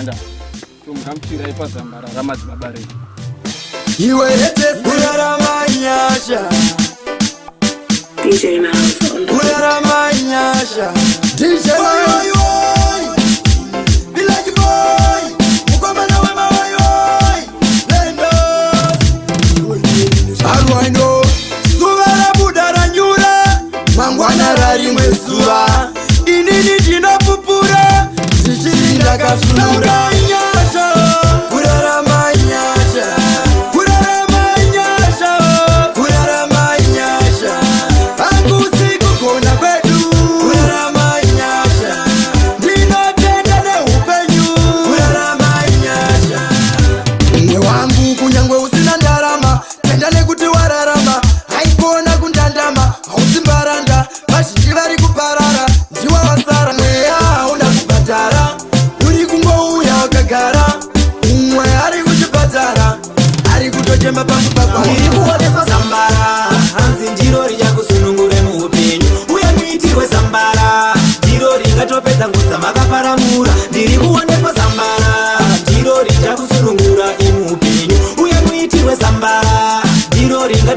muganda tomukamuchira ipazambara ramadzibaba redu iwe etekurarama nyasha kurarama nyasha dj arwano suva rabuda ranyura mangwana rarimwez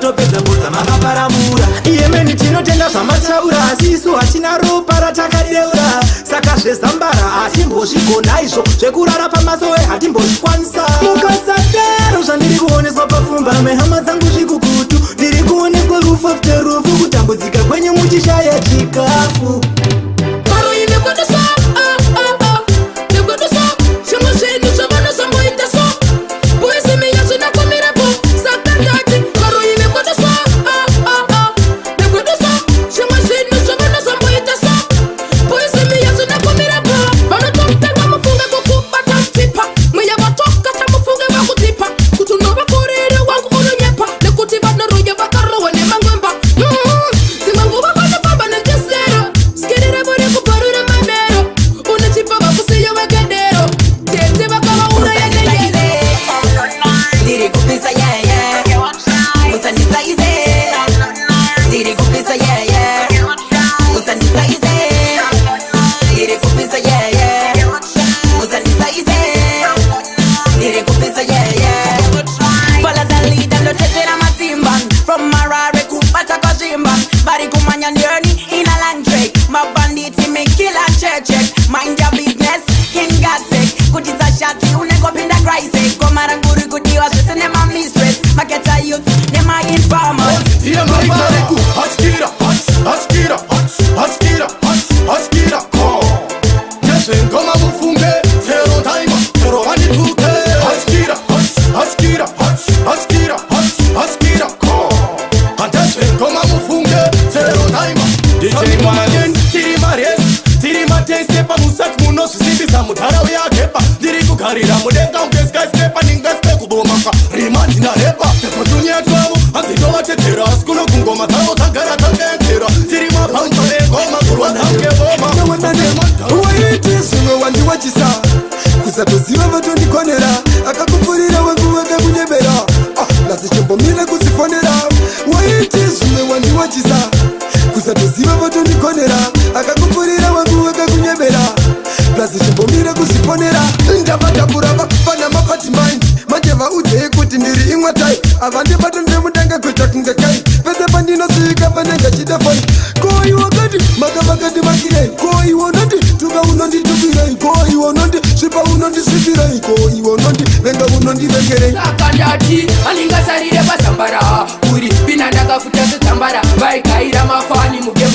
vatopedza mbuza makaparamura iyemeni tinotenda zvamataura asi isu hatina ropa ratakadeura saka zvezambara hatimbozvigona izvo zvekurara pamasowe hatimbozvikwanisa Like is that manhinareba mutuni yatwavo hadzitovatetera asi kuno kungoma dzavo dzagara dzandeedzera tiri mabhanjo engoma kurwa dzangevomaaaneuwaiti zvimwe wandiwachisa kuzatoziva vatondikonera ava ndibata ndemutanga kuita kunge kai pese pandinosvika panenge chitefoni koiwo kati makavakati vakirei koiwo noti tuka unonditukirei koiwo noti svipa unondisvipirei koiwo noti venga unondivengerei akandati aningasarire pasambara uri pina ndakakutasetambara vaigaira mafani mugema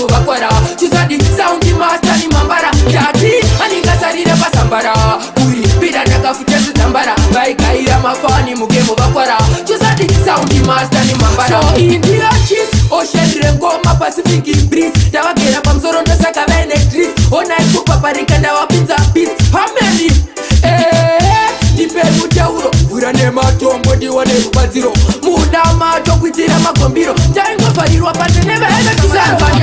pacific bris ndavagera pamusoro ndosaka vaenetris onai kupaparika ndavapinza pis pameni ndipei mutauro vura nematombo ndiwane rubatsiro muda mato kuitira magombiro taingofarirwa pane nevaenetisaan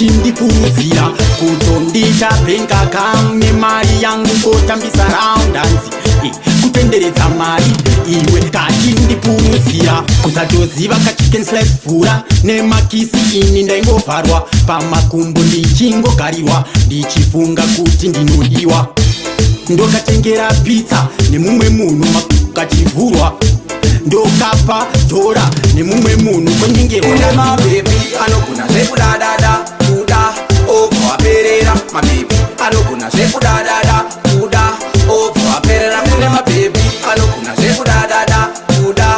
ndi kuuzira kuto ndichabhenga kamwe mari yangu kotambisa raundanzi e, kutenderedza mari iwe kati ndi kuuzira kusatoziva kachikenslaivhura nemakisi ini ndaingovharwa pamakumbo ndichingogarirwa ndichifunga kuti ndinodiwa ndokatengera pitsa nemumwe munhu makukachivhurwa ndokapa dhora nemumwe munhu kwenyengeaemabebi anogona zvekudadada obva waperera mabhebhi anogona zvekudadada kuda obva waperera kune mabhebhi anogona zvekudadada kuda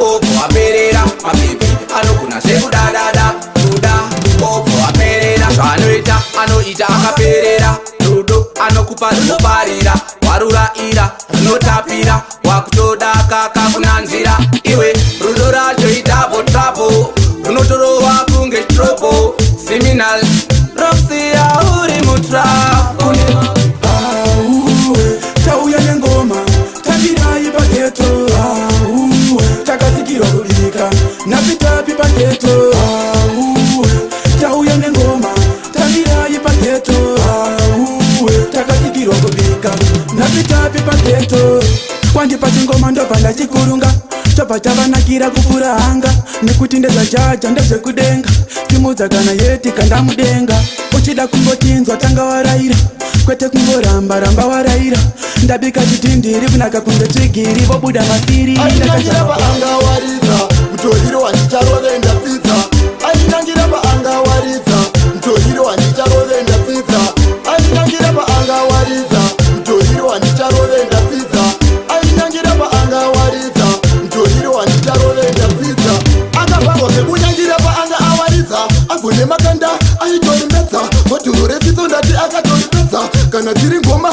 obva waperera mabhebhi anogona zvekudadada kuda obva waperera zvaanoita anoita akaperera rudo anokupa rinobarira warurayira tapi tapi pageto tauya nengoma tamirai pageto takatikirwa kubika napi tapi pageto kwandi pachingoma ndobva ndachikurunga tobva tavanakira kupfuura hanga nekuti ndezvajaja ndezvekudenga timudza kana yeti kandamudenga uchida kungotinzwa tanga warayira kwete kungoramba ramba warayira ndabika chitindiri kunaka kunge tsvigiri vobuda mapiri ndakaaanga waridza ntoiro handicharove ndapfidza achinangira paanga waridza ntoiro handicharove ndapfidza achinangira paanga waridza ntoiro handicharove ndapfidza achinangira paanga waridza ntoiro handicharove ndapfidza akafarwa zvekunyangira paanga awaridza agonemakanda aitorimbedza maturo retsitso ndati akatorimbedza kana tiri ngoma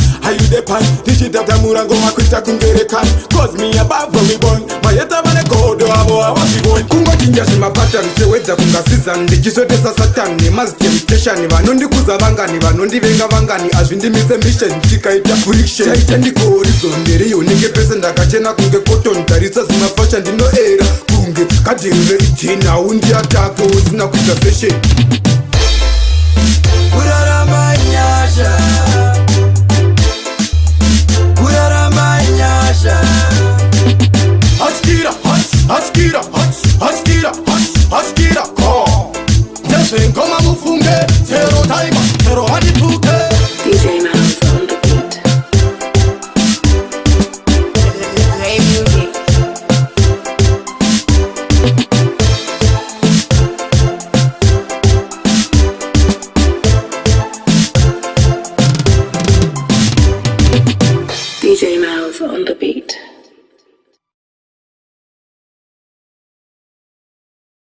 ayude pan tishitata murango makwita kungerekan cause miyabavomibon mayetavane godo avo avaziboni kungodinja zvemapatani sewedza kungasizani ndichizotesa satani nemazitemitashani vanondikuza vangani vanondivenga vangani azvindimise mission tikaita friction taita ndiko horizonde reionenge pese ndakachena kunge koton tarisa zvimapasha ndinoera kunge kadhirire ijena undiatako usina kuita fesheni kuraramba nyasha